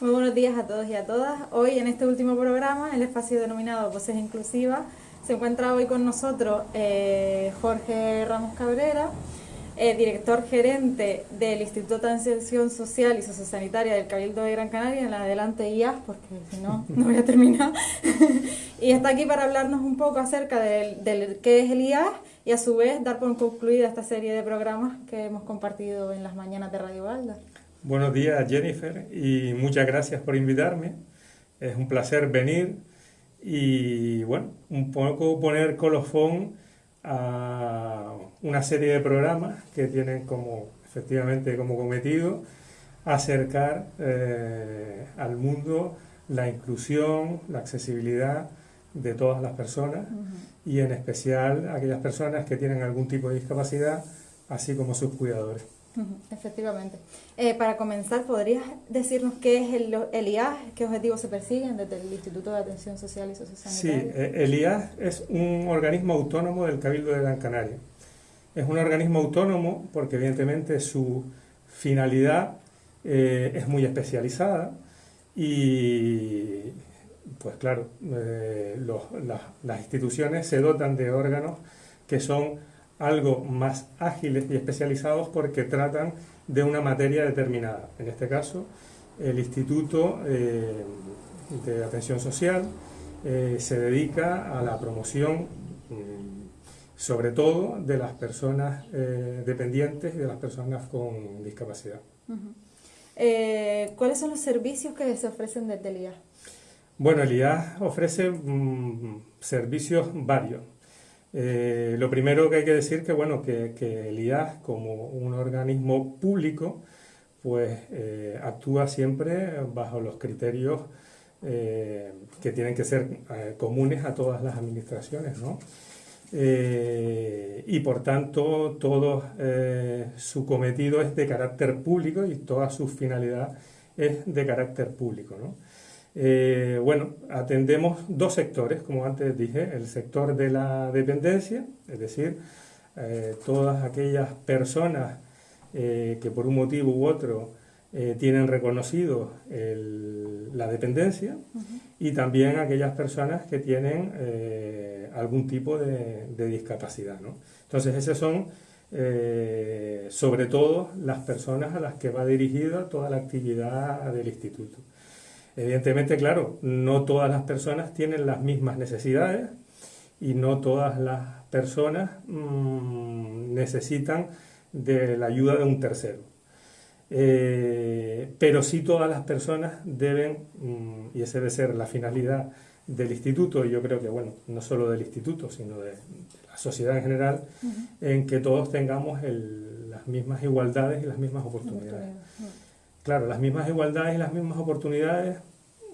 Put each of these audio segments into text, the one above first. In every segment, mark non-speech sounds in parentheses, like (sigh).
Muy buenos días a todos y a todas. Hoy en este último programa, el espacio denominado Voces Inclusivas, se encuentra hoy con nosotros eh, Jorge Ramos Cabrera, eh, director gerente del Instituto de Atención Social y Sociosanitaria del Cabildo de Gran Canaria, en la adelante IAS, porque si no, (laughs) no voy a terminar. (laughs) y está aquí para hablarnos un poco acerca del, del qué es el IAS y a su vez dar por concluida esta serie de programas que hemos compartido en las mañanas de Radio Valda. Buenos días Jennifer y muchas gracias por invitarme. Es un placer venir y bueno, un poco poner colofón a una serie de programas que tienen como efectivamente como cometido acercar eh, al mundo la inclusión, la accesibilidad de todas las personas y en especial aquellas personas que tienen algún tipo de discapacidad, así como sus cuidadores. Efectivamente. Eh, para comenzar, ¿podrías decirnos qué es el, el IAS, qué objetivos se persiguen desde el Instituto de Atención Social y Sociosanitaria? Sí, eh, el IAS es un organismo autónomo del Cabildo de Gran Canaria. Es un organismo autónomo porque evidentemente su finalidad eh, es muy especializada y pues claro, las instituciones se dotan de órganos que son algo más ágiles y especializados porque tratan de una materia determinada. En este caso, el Instituto eh, de Atención Social eh, se dedica a la promoción, mm, sobre todo, de las personas eh, dependientes y de las personas con discapacidad. ¿Cuáles son los servicios que se ofrecen desde el IAS? Bueno, el IAS ofrece mm, servicios varios. Eh, lo primero que hay que decir que, bueno, que, el IAS como un organismo público pues eh, actúa siempre bajo los criterios eh, que tienen que ser comunes a todas las administraciones, ¿no? y por tanto todo su cometido es de carácter público y toda su finalidad es de carácter público. ¿no? Eh, bueno, atendemos dos sectores, como antes dije, el sector de la dependencia, es decir, eh, todas aquellas personas eh, que por un motivo u otro tienen reconocido la dependencia y también aquellas personas que tienen algún tipo de, de discapacidad. ¿no? Entonces, esas son sobre todo las personas a las que va dirigida toda la actividad del instituto. Evidentemente, claro, no todas las personas tienen las mismas necesidades y no todas las personas mm, necesitan de la ayuda de un tercero. Eh, pero sí todas las personas deben, mm, y esa debe ser la finalidad del instituto, y yo creo que, bueno, no solo del instituto, sino de, la sociedad en general, en que todos tengamos las mismas igualdades y las mismas oportunidades. Claro, las mismas igualdades y las mismas oportunidades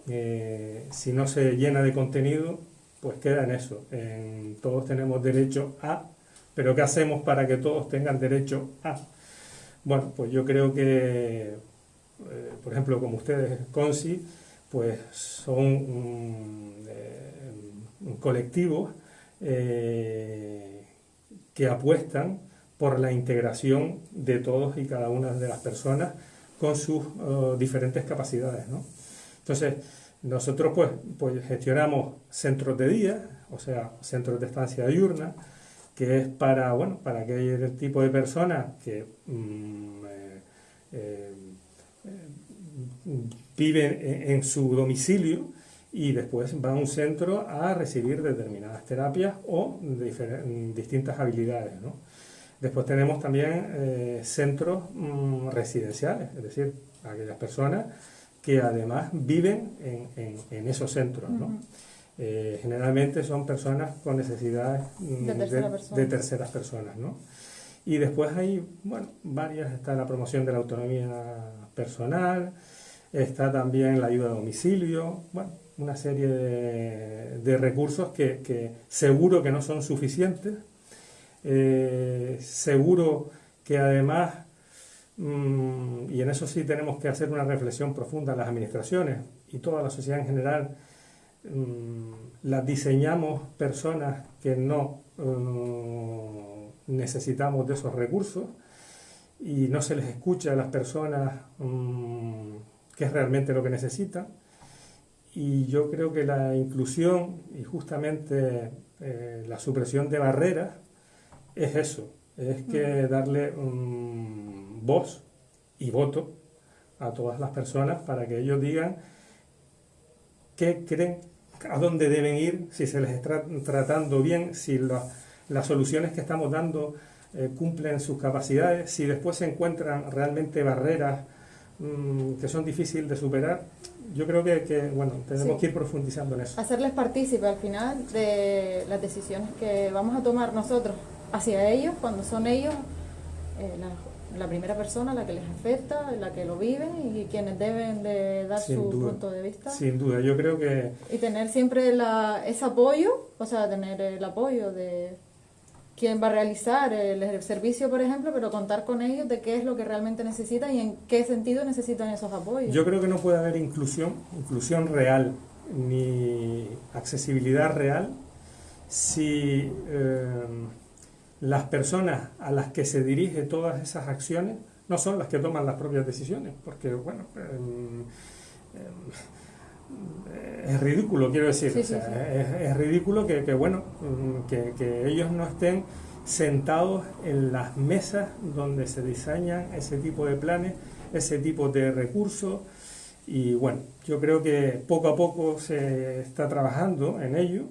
eh, si no se llena de contenido, pues queda en eso. todos tenemos derecho a, pero ¿qué hacemos para que todos tengan derecho a? Bueno, pues yo creo que, eh, por ejemplo, como ustedes, CONSI, pues son un, eh, colectivo que apuestan por la integración de todos y cada una de las personas con sus diferentes capacidades, ¿no? Entonces, nosotros pues, pues gestionamos centros de día, o sea, centros de estancia diurna, que es para, bueno, para aquel tipo de personas que mm, eh, eh, viven en, su domicilio y después van a un centro a recibir determinadas terapias o distintas habilidades. ¿no? Después tenemos también eh, centros mm, residenciales, es decir, aquellas personas que además viven en, esos centros. ¿no? Eh, generalmente son personas con necesidades mm, de, terceras personas. ¿no? Y después hay, bueno, varias, está la promoción de la autonomía personal, está también la ayuda a domicilio, bueno, una serie de, recursos que, seguro que no son suficientes, eh, seguro que además Mm, y en eso sí tenemos que hacer una reflexión profunda las administraciones y toda la sociedad en general, mm, las diseñamos personas que no mm, necesitamos de esos recursos y no se les escucha a las personas qué es realmente lo que necesitan. Y yo creo que la inclusión y justamente eh, la supresión de barreras es eso, es que darle voz y voto a todas las personas para que ellos digan qué creen, a dónde deben ir, si se les está tratando bien, si las soluciones que estamos dando eh, cumplen sus capacidades, si después se encuentran realmente barreras mm, que son difíciles de superar, yo creo que, bueno, tenemos que ir profundizando en eso. Hacerles partícipe al final de las decisiones que vamos a tomar nosotros hacia ellos, cuando son ellos eh, la, primera persona la que les afecta, la que lo viven y quienes deben de dar su punto de vista. Sin duda, yo creo que... Y tener siempre la, ese apoyo, o sea, tener el apoyo de quien va a realizar el, servicio, por ejemplo, pero contar con ellos de qué es lo que realmente necesitan y en qué sentido necesitan esos apoyos. Yo creo que no puede haber inclusión, inclusión real, ni accesibilidad real, si eh, las personas a las que se dirige todas esas acciones no son las que toman las propias decisiones, porque, bueno, em, em, es ridículo, quiero decir. Es, ridículo que, bueno, mm, que, ellos no estén sentados en las mesas donde se diseñan ese tipo de planes, ese tipo de recursos. Y bueno, yo creo que poco a poco se está trabajando en ello,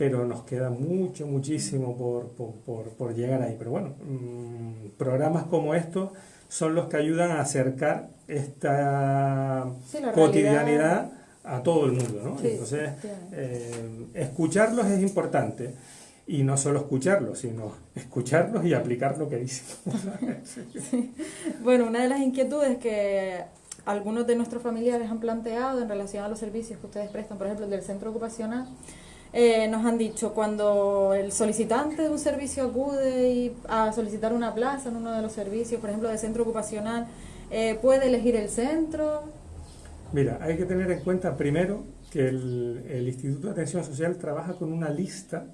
pero nos queda mucho, muchísimo por, llegar ahí. Pero bueno, mm, programas como estos son los que ayudan a acercar esta cotidianidad a todo el mundo, ¿no? Entonces, eh, escucharlos es importante. Y no solo escucharlos, sino escucharlos y aplicar lo que dicen. (laughs) Bueno, una de las inquietudes que algunos de nuestros familiares han planteado en relación a los servicios que ustedes prestan, por ejemplo, del centro ocupacional, eh, nos han dicho cuando el solicitante de un servicio acude y a solicitar una plaza en uno de los servicios, por ejemplo, del centro ocupacional, eh, puede elegir el centro, Mira, hay que tener en cuenta primero que el, Instituto de Atención Social trabaja con una lista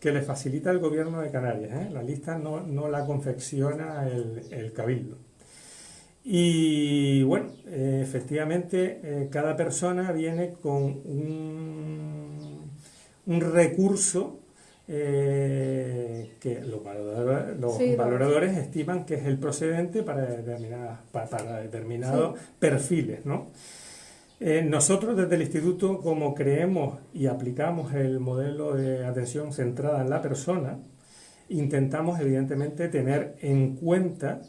que le facilita el gobierno de Canarias. ¿eh? La lista no, la confecciona el, cabildo. Y bueno, efectivamente cada persona viene con un, un recurso que los, valoradores, estiman que es el procedente para, para, determinados perfiles, ¿no? Eh, nosotros desde el instituto, como creemos y aplicamos el modelo de atención centrada en la persona, intentamos evidentemente tener en cuenta,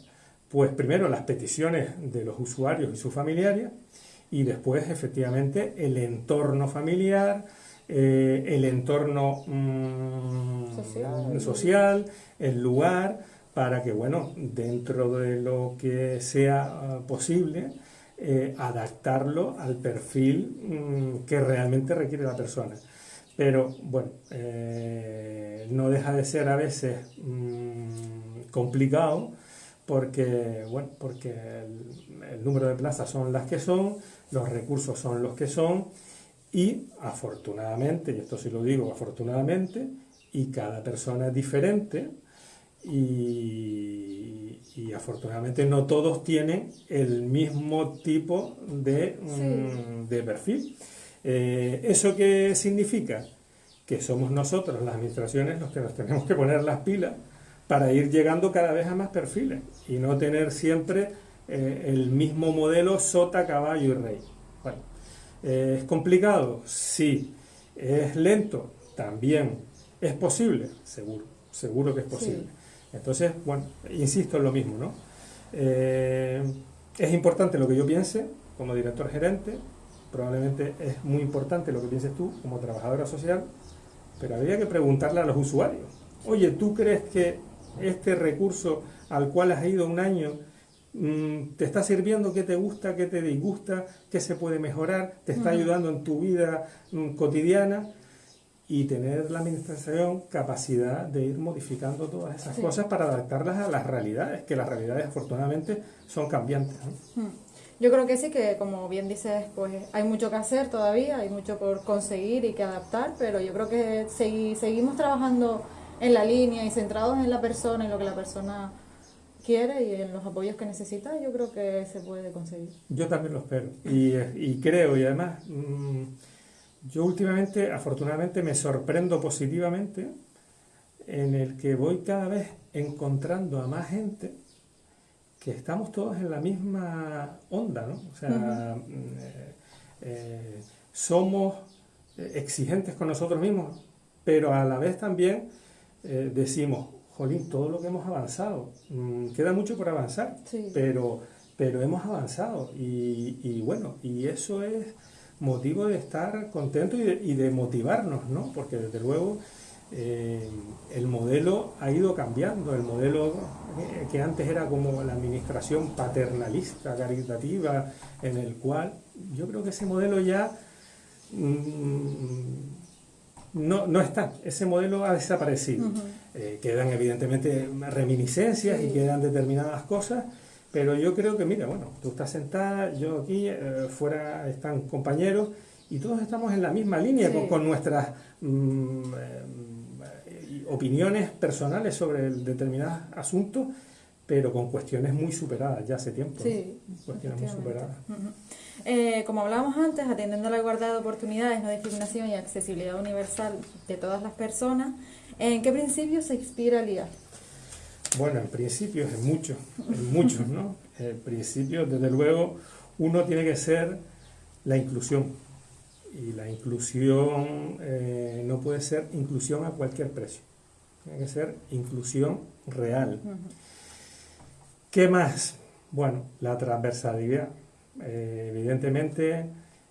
pues primero las peticiones de los usuarios y sus familiares, y después efectivamente el entorno familiar, eh, el entorno mm, social. el lugar, para que, bueno, dentro de lo que sea ah, posible, eh, adaptarlo al perfil mm, que realmente requiere la persona. Pero bueno, eh, no deja de ser a veces mm, complicado porque, bueno, porque el, número de plazas son las que son, los recursos son los que son y afortunadamente, y esto sí lo digo afortunadamente, y cada persona es diferente y, y afortunadamente no todos tienen el mismo tipo de, mm, perfil. Eh, ¿Eso qué significa? Que somos nosotros, las administraciones, los que nos tenemos que poner las pilas para ir llegando cada vez a más perfiles y no tener siempre eh, el mismo modelo sota, caballo y rey. ¿Es complicado? Sí. ¿Es lento? También. ¿Es posible? Seguro, seguro que es posible. Entonces, bueno, insisto en lo mismo, ¿no? Eh, es importante lo que yo piense como director gerente, probablemente es muy importante lo que pienses tú como trabajadora social, pero habría que preguntarle a los usuarios, oye, ¿tú crees que este recurso al cual has ido un año te está sirviendo, qué te gusta, qué te disgusta, qué se puede mejorar, te está ayudando en tu vida mm, cotidiana? y tener la administración capacidad de ir modificando todas esas cosas para adaptarlas a las realidades, que las realidades afortunadamente son cambiantes. Yo creo que sí, que como bien dices, pues hay mucho que hacer todavía, hay mucho por conseguir y que adaptar, pero yo creo que seguimos trabajando en la línea y centrados en la persona, en lo que la persona quiere y en los apoyos que necesita, yo creo que se puede conseguir. Yo también lo espero y, creo y además mm, yo últimamente afortunadamente me sorprendo positivamente en el que voy cada vez encontrando a más gente que estamos todos en la misma onda, ¿no? O sea, mm, eh, eh, somos exigentes con nosotros mismos, pero a la vez también eh, decimos, jolín, todo lo que hemos avanzado, mm, queda mucho por avanzar, pero, pero hemos avanzado. Y, bueno, y eso es motivo de estar contentos y de, motivarnos, ¿no? Porque desde luego eh, el modelo ha ido cambiando, el modelo eh, que antes era como la administración paternalista, caritativa, en el cual yo creo que ese modelo ya mm, no, no está, ese modelo ha desaparecido. Eh, quedan evidentemente reminiscencias y quedan determinadas cosas, pero yo creo que, mira, bueno, tú estás sentada, yo aquí, eh, fuera están compañeros y todos estamos en la misma línea con, nuestras mm, eh, opiniones personales sobre determinados asuntos, pero con cuestiones muy superadas ya hace tiempo. Sí, cuestiones muy superadas. Eh, como hablábamos antes, atendiendo a la igualdad de oportunidades, no discriminación y accesibilidad universal de todas las personas, ¿en qué principios se inspira el IA? Bueno, en principios, en muchos, en muchos, ¿no? En principios, desde luego, uno tiene que ser la inclusión. Y la inclusión eh, no puede ser inclusión a cualquier precio. Tiene que ser inclusión real. ¿Qué más? Bueno, la transversalidad eh, evidentemente,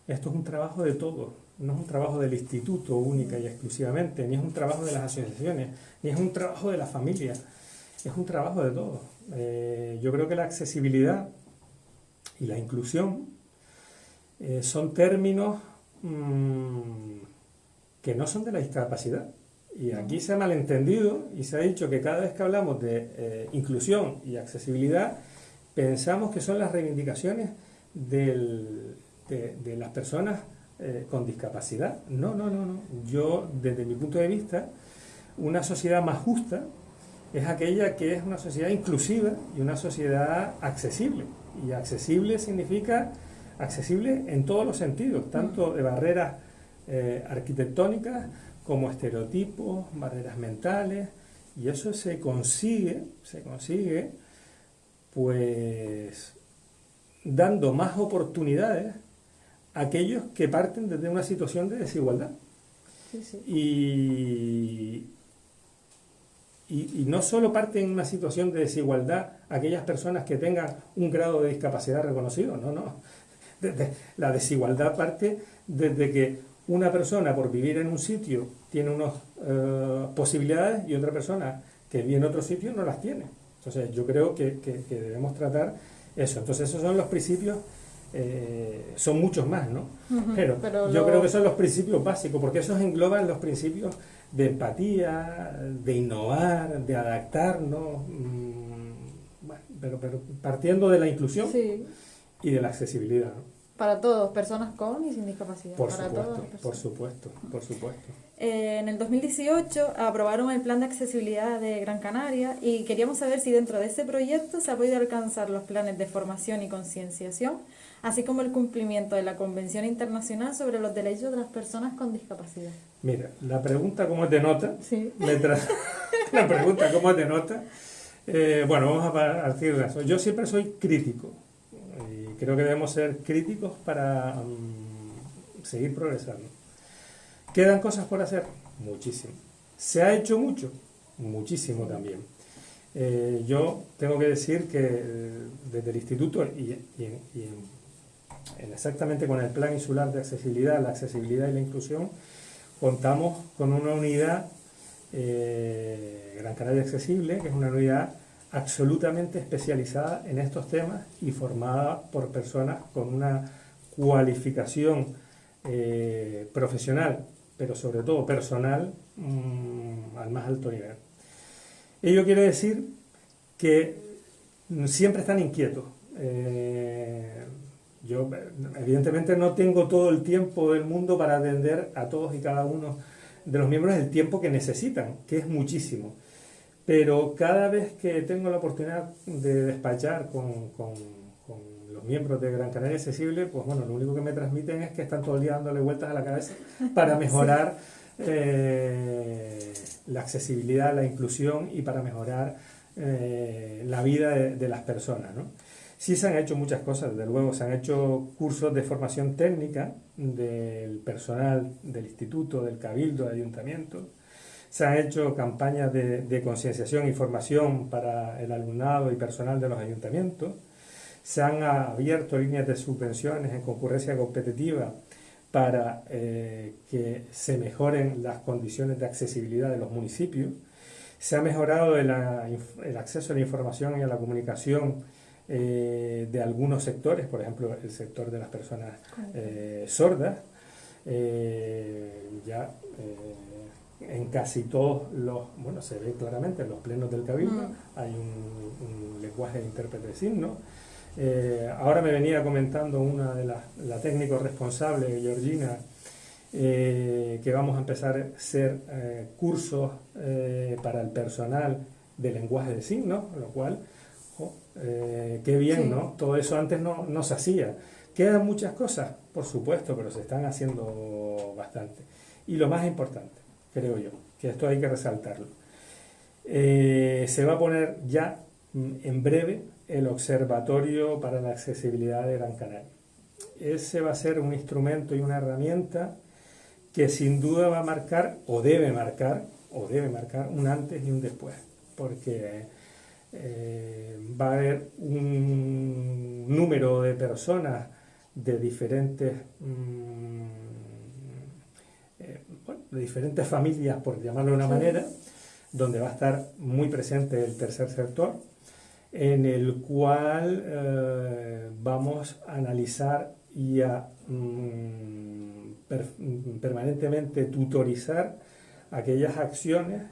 esto es un trabajo de todos, no es un trabajo del instituto única y exclusivamente, ni es un trabajo de las asociaciones, ni es un trabajo de la familia, es un trabajo de todos. Eh, yo creo que la accesibilidad y la inclusión eh, son términos mm, que no son de la discapacidad. Y aquí se ha malentendido y se ha dicho que cada vez que hablamos de inclusión y accesibilidad, pensamos que son las reivindicaciones del, de, las personas eh, con discapacidad. No, no, no, no. Yo, desde mi punto de vista, una sociedad más justa es aquella que es una sociedad inclusiva y una sociedad accesible. Y accesible significa accesible en todos los sentidos, tanto de barreras eh, arquitectónicas como estereotipos, barreras mentales, y eso se consigue, se consigue, pues dando más oportunidades aquellos que parten desde una situación de desigualdad. Y, y, no solo parten en una situación de desigualdad aquellas personas que tengan un grado de discapacidad reconocido, no, no. (laughs) la desigualdad parte desde que una persona por vivir en un sitio tiene unas eh, posibilidades y otra persona que vive en otro sitio no las tiene. Entonces yo creo que debemos tratar eso, entonces esos son los principios, eh, son muchos más, ¿no? pero, yo creo que son los principios básicos, porque esos engloban los principios de empatía, de innovar, de adaptarnos, mm, pero, pero partiendo de la inclusión y de la accesibilidad. Para todos, personas con y sin discapacidad. Por supuesto, por supuesto, por supuesto. Eh, en el 2018 aprobaron el Plan de Accesibilidad de Gran Canaria y queríamos saber si dentro de ese proyecto se ha podido alcanzar los planes de formación y concienciación, así como el cumplimiento de la Convención Internacional sobre los Derechos de las Personas con Discapacidad. Mira, la pregunta cómo te nota, sí. (laughs) la pregunta cómo te nota, eh, bueno, vamos a partir de eso. Yo siempre soy crítico creo que debemos ser críticos para mm, seguir progresando. ¿Quedan cosas por hacer? Muchísimo. ¿Se ha hecho mucho? Muchísimo también. Eh, yo tengo que decir que eh, desde el instituto y, exactamente con el Plan Insular de Accesibilidad, la accesibilidad y la inclusión, contamos con una unidad eh, Gran Canaria Accesible, que es una unidad absolutamente especializada en estos temas y formada por personas con una cualificación profesional pero sobre todo personal, mm, al más alto nivel. Ello quiere decir que siempre están inquietos. Eh, yo evidentemente no tengo todo el tiempo del mundo para atender a todos y cada uno de los miembros el tiempo que necesitan, que es muchísimo. Pero cada vez que tengo la oportunidad de despachar con, con, los miembros de Gran Canaria Accesible, pues bueno, lo único que me transmiten es que están todo el día dándole vueltas a la cabeza para (laughs) mejorar eh, la accesibilidad, la inclusión y para mejorar eh, la vida de, las personas. ¿no? Sí se han hecho muchas cosas, desde luego, se han hecho cursos de formación técnica del personal del instituto, del cabildo, del ayuntamiento, se han hecho campañas de, concienciación y formación para el alumnado y personal de los ayuntamientos. Se han abierto líneas de subvenciones en concurrencia competitiva para eh, que se mejoren las condiciones de accesibilidad de los municipios. Se ha mejorado el, acceso a la información y a la comunicación eh, de algunos sectores, por ejemplo, el sector de las personas eh, sordas. ya en casi todos los, bueno, se ve claramente en los plenos del Cabildo, mm. hay un, lenguaje de intérprete de signos. Eh, ahora me venía comentando una de las la técnicos responsables, Georgina, eh, que vamos a empezar a hacer eh, cursos para el personal de lenguaje de signos, lo cual, qué bien, ¿no? Todo eso antes no, no se hacía. Quedan muchas cosas, por supuesto, pero se están haciendo bastante. Y lo más importante, creo yo, que esto hay que resaltarlo. Eh, se va a poner ya mm, en breve el Observatorio para la Accesibilidad de Gran Canaria. Ese va a ser un instrumento y una herramienta que sin duda va a marcar, o debe marcar, o debe marcar un antes y un después, porque eh, va a haber un número de personas de diferentes mm, de diferentes familias, por llamarlo de una manera, donde va a estar muy presente el tercer sector, en el cual eh, vamos a analizar y a mm, permanentemente tutorizar aquellas acciones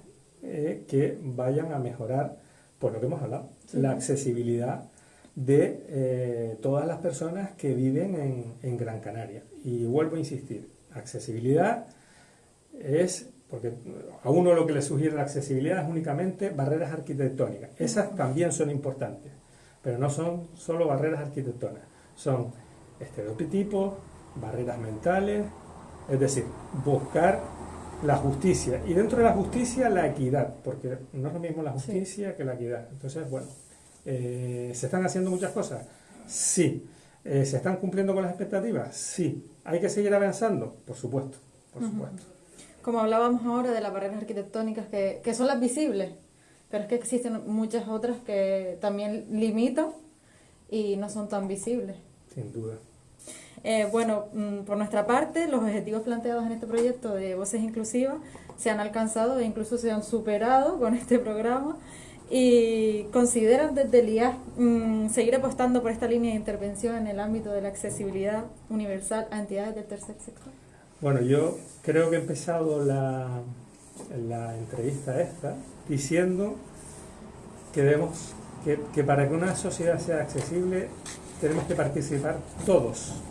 eh, que vayan a mejorar, por lo que hemos hablado, la accesibilidad de eh, todas las personas que viven en, en Gran Canaria. Y vuelvo a insistir, accesibilidad es, porque a uno lo que le sugiere la accesibilidad es únicamente barreras arquitectónicas. Esas también son importantes, pero no son solo barreras arquitectónicas, son estereotipos, barreras mentales, es decir, buscar la justicia. Y dentro de la justicia, la equidad, porque no es lo mismo la justicia que la equidad. Entonces, bueno, eh, ¿se están haciendo muchas cosas? Sí. Eh, ¿Se están cumpliendo con las expectativas? Sí. ¿Hay que seguir avanzando? Por supuesto, por supuesto como hablábamos ahora de las barreras arquitectónicas que, que son las visibles, pero es que existen muchas otras que también limitan y no son tan visibles. Sin duda. Eh, bueno, mm, por nuestra parte, los objetivos planteados en este proyecto de Voces Inclusivas se han alcanzado e incluso se han superado con este programa y consideran desde el IAS mm, seguir apostando por esta línea de intervención en el ámbito de la accesibilidad universal a entidades del tercer sector. Bueno, yo creo que he empezado la, la entrevista esta diciendo que, debemos, que, para que una sociedad sea accesible tenemos que participar todos.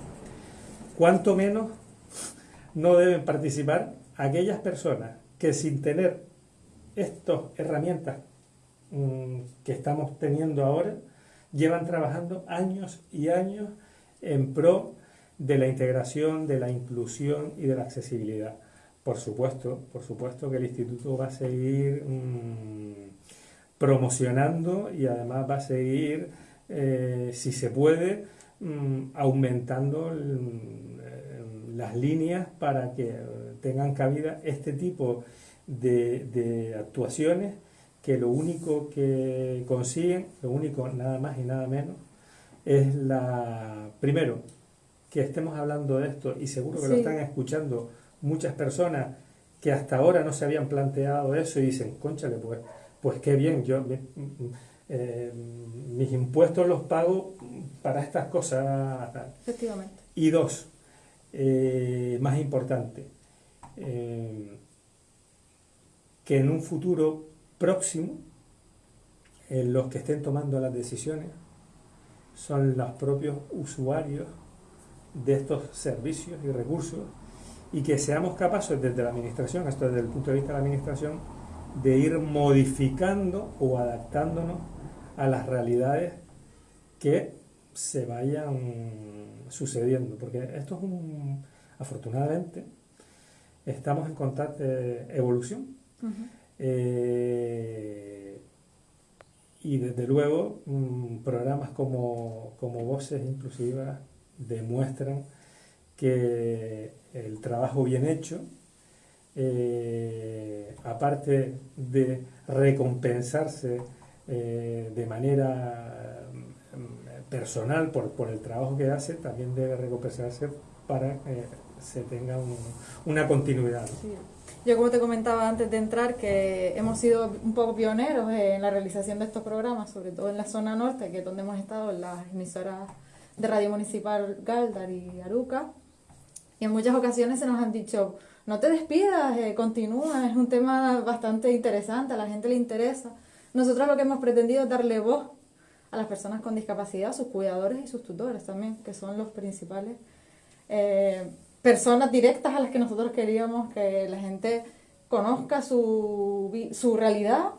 Cuanto menos no deben participar aquellas personas que sin tener estas herramientas mm, que estamos teniendo ahora, llevan trabajando años y años en pro de la integración, de la inclusión y de la accesibilidad. Por supuesto, por supuesto que el instituto va a seguir mm, promocionando y además va a seguir, eh, si se puede, mm, aumentando mm, las líneas para que tengan cabida este tipo de, de actuaciones que lo único que consiguen, lo único nada más y nada menos, es la, primero, que estemos hablando de esto y seguro que lo están escuchando muchas personas que hasta ahora no se habían planteado eso y dicen, conchale, pues, pues qué bien, yo eh, mis impuestos los pago para estas cosas. Efectivamente. Y dos, eh, más importante, eh, que en un futuro próximo, los que estén tomando las decisiones son los propios usuarios de estos servicios y recursos y que seamos capaces desde la administración, esto desde el punto de vista de la administración, de ir modificando o adaptándonos a las realidades que se vayan sucediendo, porque esto es un, afortunadamente, estamos en constante evolución. Eh, y desde luego, mm, programas como, como Voces Inclusivas demuestran que el trabajo bien hecho, eh, aparte de recompensarse eh, de manera mm, personal por, por, el trabajo que hace, también debe recompensarse para que se tenga una continuidad. Yo como te comentaba antes de entrar que hemos sido un poco pioneros en la realización de estos programas, sobre todo en la zona norte, que es donde hemos estado en las emisoras de Radio Municipal Galdar y Aruca. Y en muchas ocasiones se nos han dicho, no te despidas, eh, continúa, es un tema bastante interesante, a la gente le interesa. Nosotros lo que hemos pretendido es darle voz a las personas con discapacidad, sus cuidadores y sus tutores también, que son los principales eh, personas directas a las que nosotros queríamos que la gente conozca su, su realidad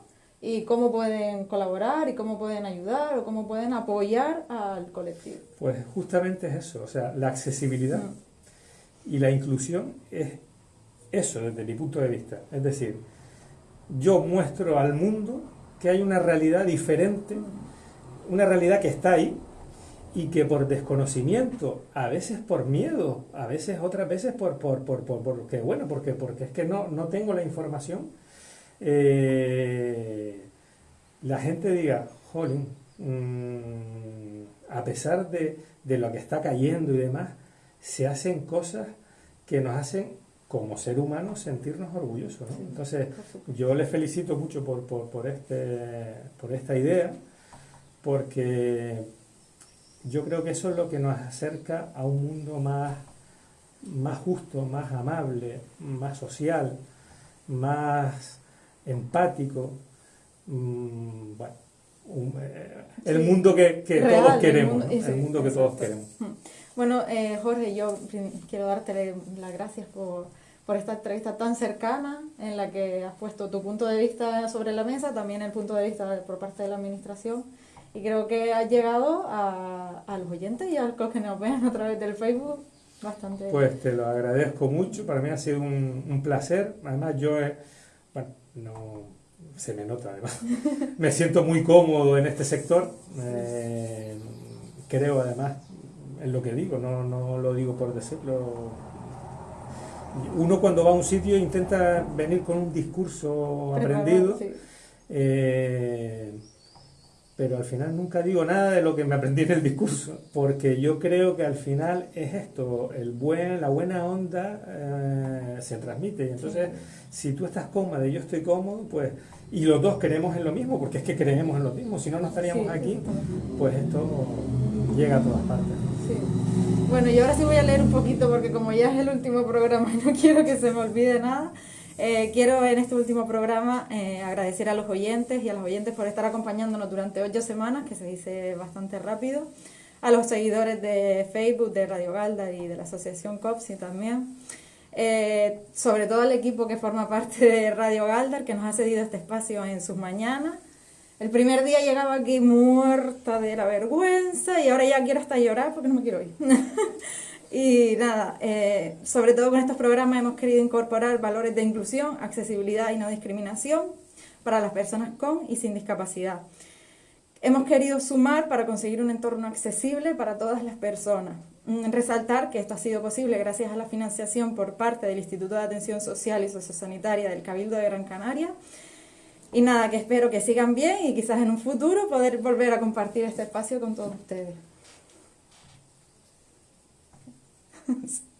y cómo pueden colaborar y cómo pueden ayudar o cómo pueden apoyar al colectivo. Pues justamente es eso, o sea, la accesibilidad mm. y la inclusión es eso desde mi punto de vista. Es decir, yo muestro al mundo que hay una realidad diferente, una realidad que está ahí, y que por desconocimiento, a veces por miedo, a veces otras veces por, por, por, por porque, bueno, porque, porque es que no, no tengo la información, eh, la gente diga, jolín, mm, a pesar de, de, lo que está cayendo y demás, se hacen cosas que nos hacen como ser humanos sentirnos orgullosos. Entonces, yo les felicito mucho por, por, por, este, por esta idea, porque yo creo que eso es lo que nos acerca a un mundo más, más justo, más amable, más social, más empático. Bueno, eh, el mundo que, todos queremos, el mundo, que todos queremos. Bueno, eh, Jorge, yo quiero darte las gracias por, por esta entrevista tan cercana en la que has puesto tu punto de vista sobre la mesa, también el punto de vista por parte de la Administración. Y creo que ha llegado a, a los oyentes y a los que nos ven a través del Facebook bastante. Pues te lo agradezco mucho, para mí ha sido un, un placer. Además, yo, bueno, no se me nota además. (laughs) me siento muy cómodo en este sector. Eh, creo además en lo que digo, no, no lo digo por decirlo. Uno cuando va a un sitio intenta venir con un discurso aprendido. Eh, pero al final nunca digo nada de lo que me aprendí en el discurso, porque yo creo que al final es esto, el buen, la buena onda eh, se transmite. Entonces, si tú estás cómoda y yo estoy cómodo, pues, y los dos creemos en lo mismo, porque es que creemos en lo mismo, si no, no estaríamos aquí, pues esto llega a todas partes. Bueno, y ahora sí voy a leer un poquito, porque como ya es el último programa, (laughs) no quiero que se me olvide nada. Eh, quiero en este último programa eh, agradecer a los oyentes y a los oyentes por estar acompañándonos durante ocho semanas, que se dice bastante rápido, a los seguidores de Facebook, de Radio Galda y de la Asociación COPSI también, eh, sobre todo al equipo que forma parte de Radio Galdar, que nos ha cedido este espacio en sus mañanas. El primer día llegaba aquí muerta de la vergüenza y ahora ya quiero hasta llorar porque no me quiero ir. (laughs) Y nada, eh, sobre todo con estos programas hemos querido incorporar valores de inclusión, accesibilidad y no discriminación para las personas con y sin discapacidad. Hemos querido sumar para conseguir un entorno accesible para todas las personas. Mm, resaltar que esto ha sido posible gracias a la financiación por parte del Instituto de Atención Social y Sociosanitaria del Cabildo de Gran Canaria. Y nada, que espero que sigan bien y quizás en un futuro poder volver a compartir este espacio con todos ustedes. coisa.